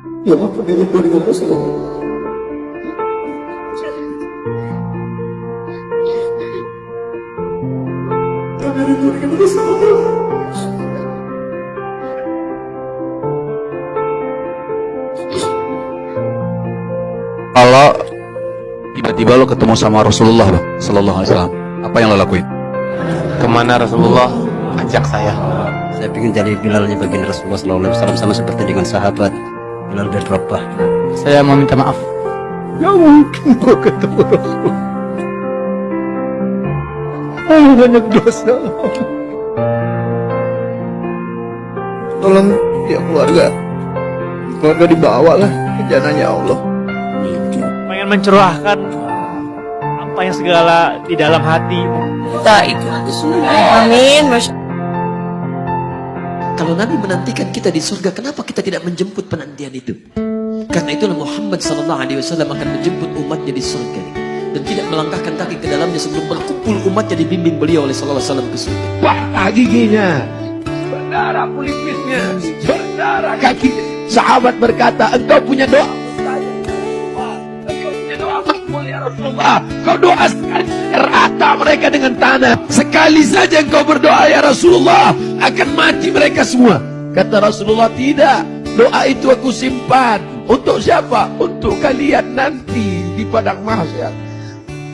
Ya rindu dengan Rasulullah Kalau tiba-tiba lo ketemu sama Rasulullah bang, Sallallahu Alaihi Wasallam, apa yang lo lakuin? Ke mana Rasulullah ajak saya? Saya ingin jadi Bilalnya baginda Rasulullah SAW sama seperti dengan sahabat Bilal bin Rabah. Saya mau minta maaf. Gak mungkin kau ketemu Rasulullah Aku banyak dosa Tolong ya keluarga. Keluarga dibawa lah ke jananya Allah. Pengen mencurahkan apa yang segala di dalam hati kita itu amin Masya Kalau Nabi menantikan kita di surga, kenapa kita tidak menjemput penantian itu? Karena itulah Muhammad sallallahu alaihi wasallam akan menjemput umatnya di surga. Dan tidak melangkahkan kaki ke dalamnya sebelum berkumpul umatnya dibimbing beliau oleh sallallahu alaihi wasallam ke surga. Patah giginya. Berdarah pelipisnya Berdarah kaki Sahabat berkata Engkau punya doa? Engkau punya doa Rasulullah. Kau doa sekali Rata mereka dengan tanah Sekali saja engkau berdoa ya Rasulullah Akan mati mereka semua Kata Rasulullah tidak Doa itu aku simpan Untuk siapa? Untuk kalian nanti Di padang mahsyar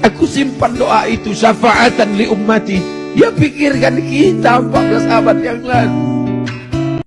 Aku simpan doa itu syafaatan li ummati. Ya pikirkan kita 14 abad yang lalu.